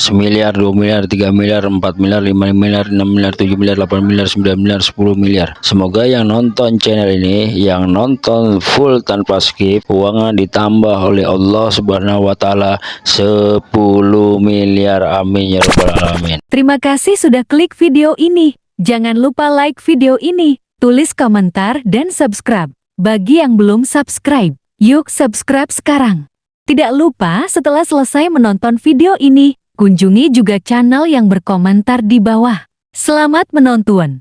Semiliar dua miliar tiga miliar empat miliar lima miliar enam miliar tujuh miliar delapan miliar sembilan miliar sepuluh miliar semoga yang nonton channel ini yang nonton full tanpa skip uangnya ditambah oleh Allah subhanahu wa ta'ala 10 miliar amin ya rabbal alamin Terima kasih sudah klik video ini. Jangan lupa like video ini, tulis komentar dan subscribe. Bagi yang belum subscribe, yuk subscribe sekarang. Tidak lupa setelah selesai menonton video ini, kunjungi juga channel yang berkomentar di bawah. Selamat menonton!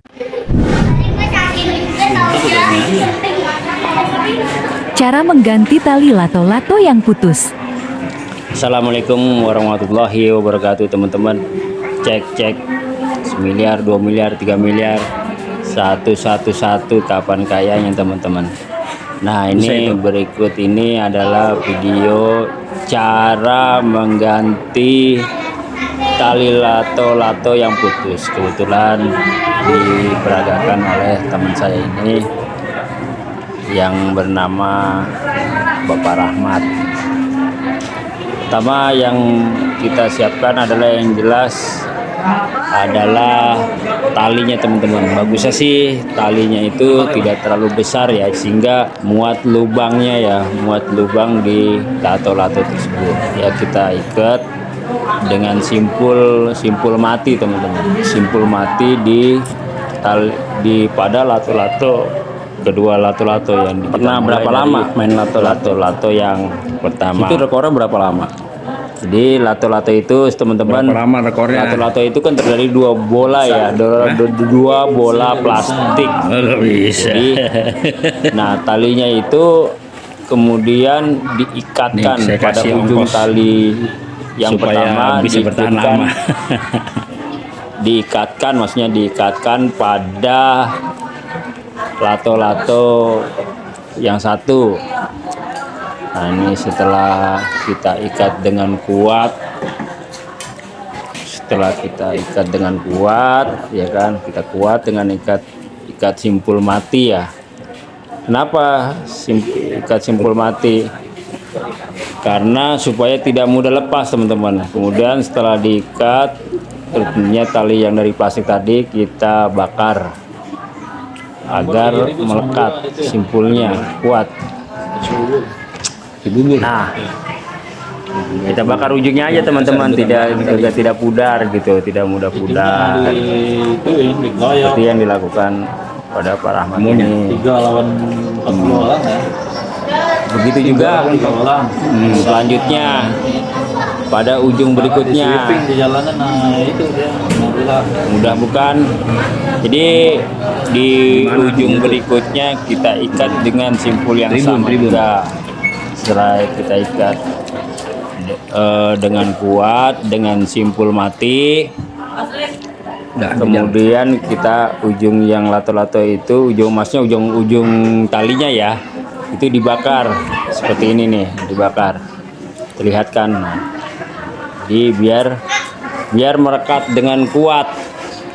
Cara mengganti tali lato-lato yang putus. Assalamualaikum warahmatullahi wabarakatuh teman-teman cek cek semiliar dua miliar tiga miliar satu satu satu kapan kayanya teman-teman nah ini berikut ini adalah video cara mengganti tali lato-lato yang putus. Kebetulan diperagakan oleh teman saya ini yang bernama Bapak Rahmat. Pertama yang kita siapkan adalah yang jelas adalah talinya teman-teman. Bagusnya sih talinya itu tidak terlalu besar ya sehingga muat lubangnya ya muat lubang di lato-lato tersebut. Ya kita ikat dengan simpul simpul mati teman-teman simpul mati di tali di pada lato-lato kedua lato-lato yang Pernah berapa lama main lato-lato? lato-lato yang pertama Itu rekornya berapa lama? jadi lato-lato itu teman-teman Berapa lama rekornya? lato-lato itu kan terdiri dua bola ya dua, du- dua bola plastik Oh, bisa. jadi nah talinya itu kemudian diikatkan Nih, pada ujung ongkos. tali yang Supaya pertama bisa bertahan lama. diikatkan maksudnya diikatkan pada lato-lato yang satu. Nah ini setelah kita ikat dengan kuat. Setelah kita ikat dengan kuat ya kan? Kita kuat dengan ikat ikat simpul mati ya. Kenapa sim- ikat simpul mati karena supaya tidak mudah lepas teman-teman. Kemudian setelah diikat tentunya tali yang dari plastik tadi kita bakar agar melekat simpulnya kuat. Nah kita bakar ujungnya aja teman-teman. Tidak tidak tidak pudar gitu tidak mudah pudar. seperti yang dilakukan pada Pak Rahmat ini. tiga lawan empat orang ya begitu juga Hmm, selanjutnya pada ujung berikutnya. Nah mudah bukan jadi di ujung berikutnya kita ikat dengan simpul yang sama. juga setelah kita ikat. Eh, dengan kuat dengan simpul mati. Kemudian kita ujung yang lato-lato itu ujung masnya ujung ujung talinya ya itu dibakar seperti ini nih dibakar. Terlihatkan. Jadi biar biar merekat dengan kuat.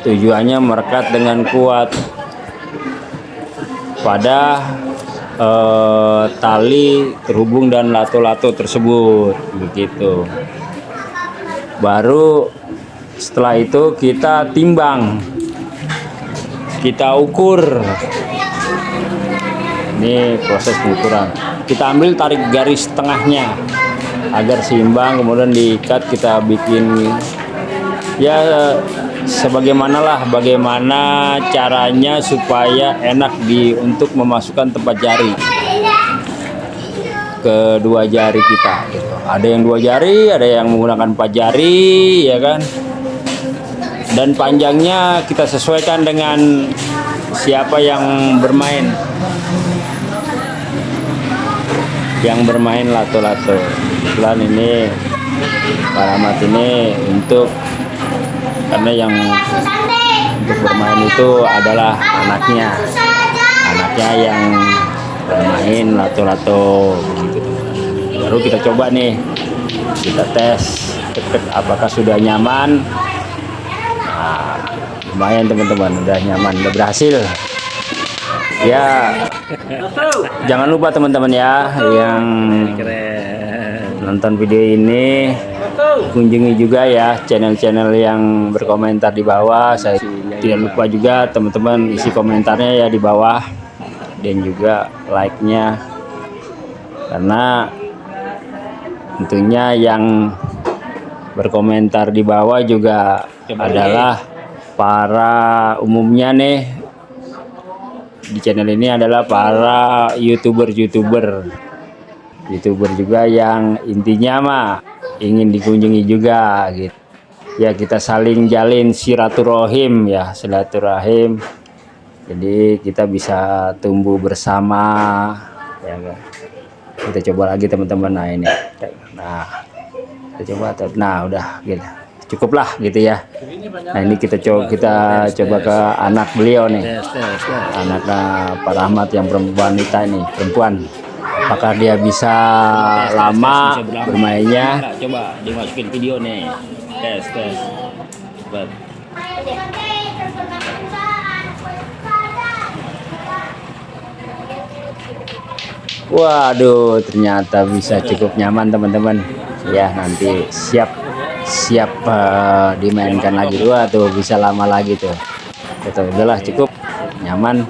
Tujuannya merekat dengan kuat. Pada eh, tali terhubung dan lato-lato tersebut. Begitu. Baru setelah itu kita timbang. Kita ukur ini proses pengukuran kita ambil tarik garis tengahnya agar seimbang kemudian diikat kita bikin ya sebagaimana lah bagaimana caranya supaya enak di untuk memasukkan tempat jari kedua jari kita gitu. ada yang dua jari ada yang menggunakan empat jari ya kan dan panjangnya kita sesuaikan dengan siapa yang bermain? Yang bermain lato-lato. Kebetulan ini Pak Rahmat ini untuk karena yang untuk bermain itu adalah anaknya. Anaknya yang bermain lato-lato. Baru kita coba nih. Kita tes apakah sudah nyaman. Nah, lumayan teman-teman. Udah nyaman udah berhasil. Ya jangan lupa teman-teman ya yang nonton video ini. Kunjungi juga ya channel-channel yang berkomentar di bawah. Saya tidak lupa juga teman-teman isi komentarnya ya di bawah. Dan juga like-nya. Karena tentunya yang berkomentar di bawah juga adalah para umumnya nih di channel ini adalah para youtuber-youtuber. Youtuber juga yang intinya mah ingin dikunjungi juga gitu. Ya kita saling jalin silaturahim ya silaturahim. Jadi kita bisa tumbuh bersama ya kan. Kita coba lagi teman-teman. Nah ini. Nah kita coba nah udah gitu cukuplah gitu ya nah ini kita coba kita coba ke anak beliau nih anaknya Pak Rahmat yang perempuan wanita ini perempuan apakah dia bisa lama bermainnya Coba dimasukin video nih. Tes, tes. Cepat. Waduh, ternyata bisa cukup nyaman teman-teman. Ya, nanti siap siap eh, dimainkan lagi dua tuh bisa lama lagi tuh. Betul, udahlah cukup nyaman.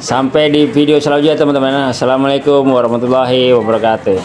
Sampai di video selanjutnya teman-teman. Assalamualaikum warahmatullahi wabarakatuh.